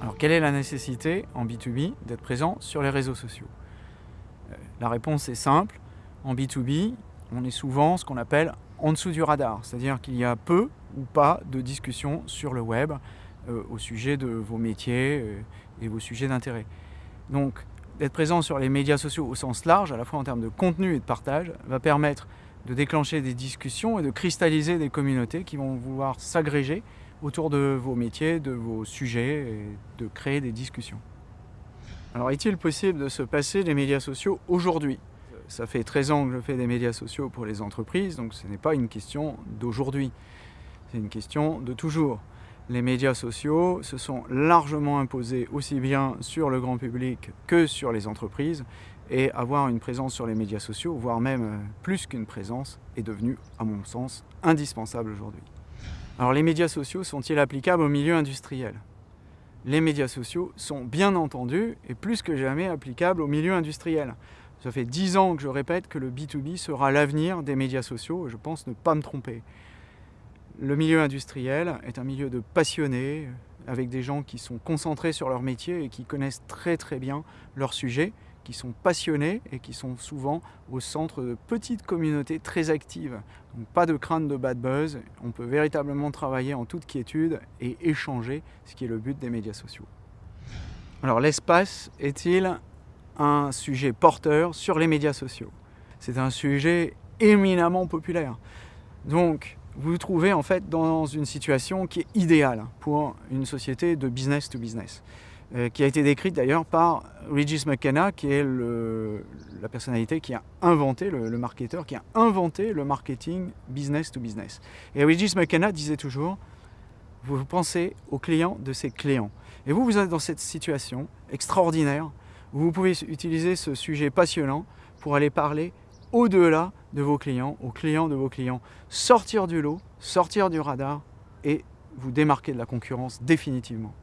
Alors quelle est la nécessité en B2B d'être présent sur les réseaux sociaux? Euh, La réponse est simple. En B2B, on est souvent ce qu'on appelle en dessous du radar, c'est-à-dire qu'il y a peu ou pas de discussions sur le web euh, au sujet de vos métiers euh, et vos sujets d'intérêt. Donc d'être présent sur les médias sociaux au sens large, à la fois en termes de contenu et de partage, va permettre de déclencher des discussions et de cristalliser des communautés qui vont vouloir s'agréger autour de vos métiers, de vos sujets et de créer des discussions. Alors est-il possible de se passer des médias sociaux aujourd'hui? Ça fait 13 ans que je fais des médias sociaux pour les entreprises, donc ce n'est pas une question d'aujourd'hui, c'est une question de toujours. Les médias sociaux se sont largement imposés aussi bien sur le grand public que sur les entreprises et avoir une présence sur les médias sociaux, voire même euh, plus qu'une présence, est devenu, à mon sens, indispensable aujourd'hui. Alors les médias sociaux sont-ils applicables au milieu industriel? Les médias sociaux sont bien entendu et plus que jamais applicables au milieu industriel. Ça fait dix ans que je répète que le B2B sera l'avenir des médias sociaux et je pense ne pas me tromper. Le milieu industriel est un milieu de passionnés, avec des gens qui sont concentrés sur leur métier et qui connaissent très très bien leur sujet qui sont passionnés et qui sont souvent au centre de petites communautés très actives. Donc pas de crainte de bad buzz, on peut véritablement travailler en toute quiétude et échanger, ce qui est le but des médias sociaux. Alors l'espace est-il un sujet porteur sur les médias sociaux? C'est un sujet éminemment populaire. Donc vous vous trouvez en fait dans une situation qui est idéale pour une société de business to business. Euh, qui a été décrite d'ailleurs par Regis McKenna, qui est la personnalité qui a inventé, le, le, marketeur, qui a inventé le marketing business to business. Et Regis McKenna disait toujours, vous pensez aux clients de ses clients. Et vous, vous êtes dans cette situation extraordinaire, où vous pouvez utiliser ce sujet passionnant pour aller parler au-delà de vos clients, aux clients de vos clients, sortir du lot, sortir du radar et vous démarquer de la concurrence définitivement.